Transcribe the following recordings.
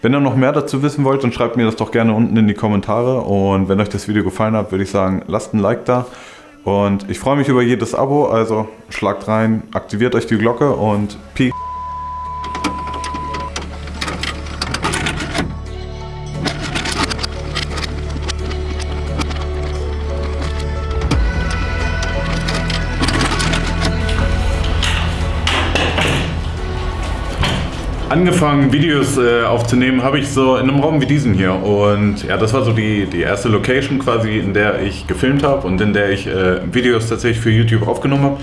Wenn ihr noch mehr dazu wissen wollt, dann schreibt mir das doch gerne unten in die Kommentare. Und wenn euch das Video gefallen hat, würde ich sagen, lasst ein Like da. Und ich freue mich über jedes Abo, also schlagt rein, aktiviert euch die Glocke und Peace. Angefangen Videos äh, aufzunehmen habe ich so in einem Raum wie diesem hier und ja, das war so die, die erste Location quasi, in der ich gefilmt habe und in der ich äh, Videos tatsächlich für YouTube aufgenommen habe.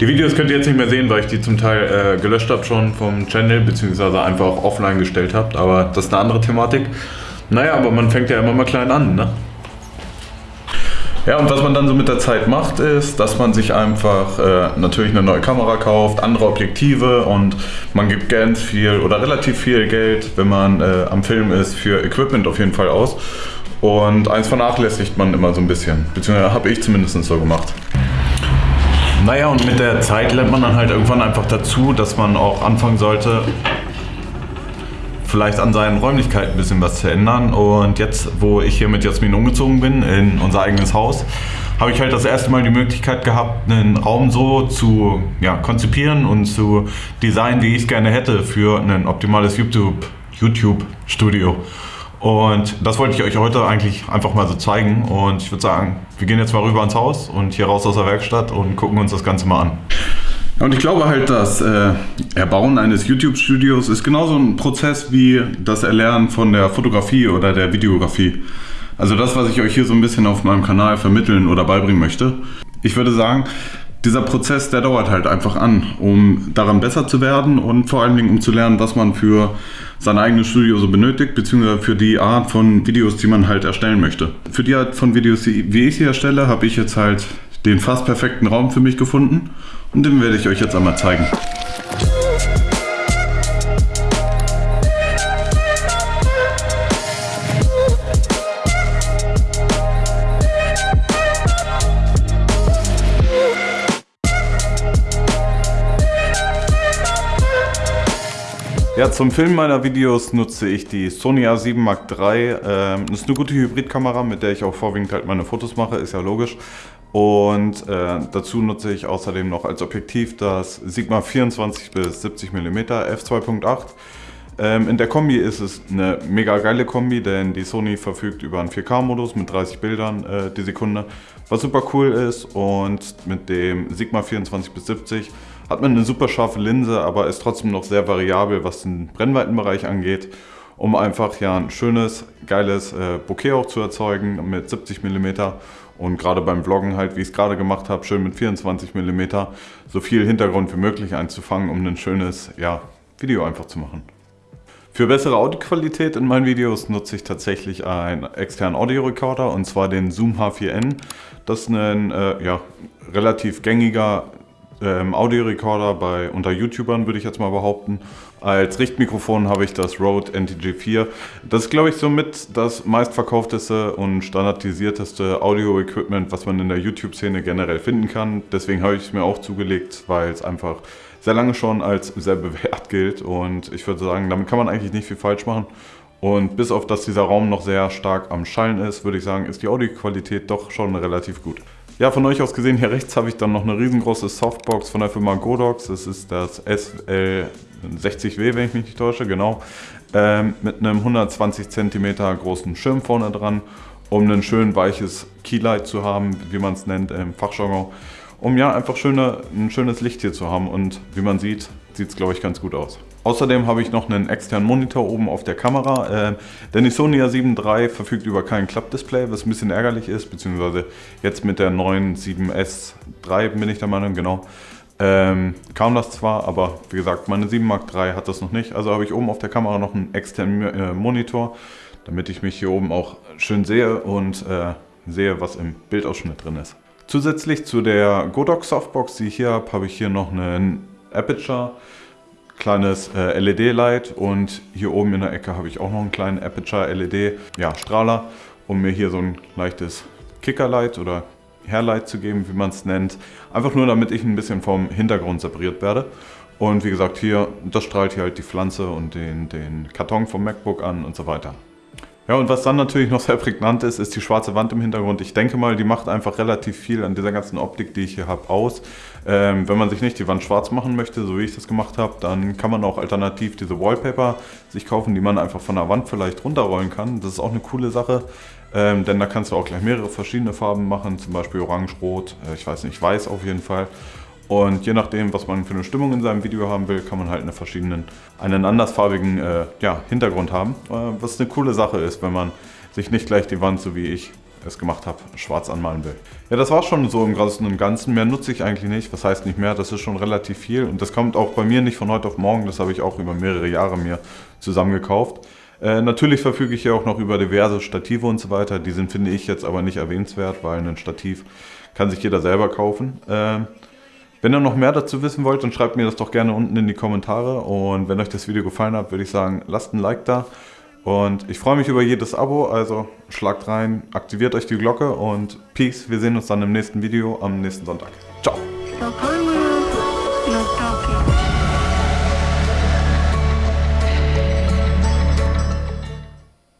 Die Videos könnt ihr jetzt nicht mehr sehen, weil ich die zum Teil äh, gelöscht habe schon vom Channel, beziehungsweise einfach offline gestellt habe, aber das ist eine andere Thematik. Naja, aber man fängt ja immer mal klein an, ne? Ja, und was man dann so mit der Zeit macht, ist, dass man sich einfach äh, natürlich eine neue Kamera kauft, andere Objektive und man gibt ganz viel oder relativ viel Geld, wenn man äh, am Film ist, für Equipment auf jeden Fall aus. Und eins vernachlässigt man immer so ein bisschen, beziehungsweise habe ich zumindest so gemacht. Naja, und mit der Zeit lernt man dann halt irgendwann einfach dazu, dass man auch anfangen sollte, vielleicht an seinen Räumlichkeiten ein bisschen was zu ändern. Und jetzt, wo ich hier mit Jasmin umgezogen bin in unser eigenes Haus, habe ich halt das erste Mal die Möglichkeit gehabt, einen Raum so zu ja, konzipieren und zu designen, wie ich es gerne hätte für ein optimales YouTube-Studio. YouTube und das wollte ich euch heute eigentlich einfach mal so zeigen. Und ich würde sagen, wir gehen jetzt mal rüber ins Haus und hier raus aus der Werkstatt und gucken uns das Ganze mal an. Und ich glaube halt, das äh, Erbauen eines YouTube-Studios ist genauso ein Prozess wie das Erlernen von der Fotografie oder der Videografie. Also das, was ich euch hier so ein bisschen auf meinem Kanal vermitteln oder beibringen möchte. Ich würde sagen, dieser Prozess, der dauert halt einfach an, um daran besser zu werden und vor allen Dingen um zu lernen, was man für sein eigenes Studio so benötigt, beziehungsweise für die Art von Videos, die man halt erstellen möchte. Für die Art von Videos, wie ich sie erstelle, habe ich jetzt halt den fast perfekten Raum für mich gefunden und den werde ich euch jetzt einmal zeigen. Ja, zum Filmen meiner Videos nutze ich die Sony A7 Mark III. Ähm, das ist eine gute Hybridkamera, mit der ich auch vorwiegend halt meine Fotos mache, ist ja logisch. Und äh, dazu nutze ich außerdem noch als Objektiv das Sigma 24 bis 70 mm f2.8. Ähm, in der Kombi ist es eine mega geile Kombi, denn die Sony verfügt über einen 4K-Modus mit 30 Bildern äh, die Sekunde, was super cool ist. Und mit dem Sigma 24 bis 70 hat man eine super scharfe Linse, aber ist trotzdem noch sehr variabel, was den Brennweitenbereich angeht, um einfach ja ein schönes, geiles äh, Bokeh auch zu erzeugen mit 70 mm und gerade beim Vloggen halt, wie ich es gerade gemacht habe, schön mit 24 mm so viel Hintergrund wie möglich einzufangen, um ein schönes ja, Video einfach zu machen. Für bessere Audioqualität in meinen Videos nutze ich tatsächlich einen externen Audiorekorder und zwar den Zoom H4n. Das ist ein äh, ja, relativ gängiger ähm, Audiorekorder bei unter YouTubern, würde ich jetzt mal behaupten. Als Richtmikrofon habe ich das Rode NTG4. Das ist, glaube ich, somit das meistverkaufteste und standardisierteste Audio-Equipment, was man in der YouTube-Szene generell finden kann. Deswegen habe ich es mir auch zugelegt, weil es einfach sehr lange schon als sehr bewährt gilt. Und ich würde sagen, damit kann man eigentlich nicht viel falsch machen. Und bis auf, dass dieser Raum noch sehr stark am Schallen ist, würde ich sagen, ist die Audioqualität doch schon relativ gut. Ja, von euch aus gesehen, hier rechts habe ich dann noch eine riesengroße Softbox von der Firma Godox. Das ist das SL60W, wenn ich mich nicht täusche, genau. Ähm, mit einem 120 cm großen Schirm vorne dran, um ein schön weiches Keylight zu haben, wie man es nennt im Fachjargon. Um ja einfach schöne, ein schönes Licht hier zu haben und wie man sieht, sieht es glaube ich ganz gut aus. Außerdem habe ich noch einen externen Monitor oben auf der Kamera, äh, denn die Sony A7 III verfügt über kein Klappdisplay, was ein bisschen ärgerlich ist, beziehungsweise jetzt mit der neuen 7S III bin ich der Meinung, genau. Ähm, kam das zwar, aber wie gesagt, meine 7 Mark III hat das noch nicht. Also habe ich oben auf der Kamera noch einen externen äh, Monitor, damit ich mich hier oben auch schön sehe und äh, sehe, was im Bildausschnitt drin ist. Zusätzlich zu der Godox Softbox, die ich hier habe, habe ich hier noch einen Aperture kleines äh, LED-Light und hier oben in der Ecke habe ich auch noch einen kleinen Aperture LED ja, Strahler, um mir hier so ein leichtes Kickerlight oder Hairlight zu geben, wie man es nennt. Einfach nur, damit ich ein bisschen vom Hintergrund separiert werde. Und wie gesagt, hier, das strahlt hier halt die Pflanze und den, den Karton vom MacBook an und so weiter. Ja, und was dann natürlich noch sehr prägnant ist, ist die schwarze Wand im Hintergrund. Ich denke mal, die macht einfach relativ viel an dieser ganzen Optik, die ich hier habe, aus. Ähm, wenn man sich nicht die Wand schwarz machen möchte, so wie ich das gemacht habe, dann kann man auch alternativ diese Wallpaper sich kaufen, die man einfach von der Wand vielleicht runterrollen kann. Das ist auch eine coole Sache, ähm, denn da kannst du auch gleich mehrere verschiedene Farben machen, zum Beispiel orange, rot, äh, ich weiß nicht, weiß auf jeden Fall. Und je nachdem, was man für eine Stimmung in seinem Video haben will, kann man halt eine verschiedenen, einen andersfarbigen äh, ja, Hintergrund haben. Äh, was eine coole Sache ist, wenn man sich nicht gleich die Wand, so wie ich es gemacht habe, schwarz anmalen will. Ja, das war schon so im Großen und Ganzen. Mehr nutze ich eigentlich nicht. Was heißt nicht mehr? Das ist schon relativ viel. Und das kommt auch bei mir nicht von heute auf morgen. Das habe ich auch über mehrere Jahre mir zusammengekauft. Äh, natürlich verfüge ich hier auch noch über diverse Stative und so weiter. Die sind, finde ich, jetzt aber nicht erwähnenswert, weil ein Stativ kann sich jeder selber kaufen. Äh, wenn ihr noch mehr dazu wissen wollt, dann schreibt mir das doch gerne unten in die Kommentare. Und wenn euch das Video gefallen hat, würde ich sagen, lasst ein Like da. Und ich freue mich über jedes Abo, also schlagt rein, aktiviert euch die Glocke und Peace. Wir sehen uns dann im nächsten Video am nächsten Sonntag. Ciao.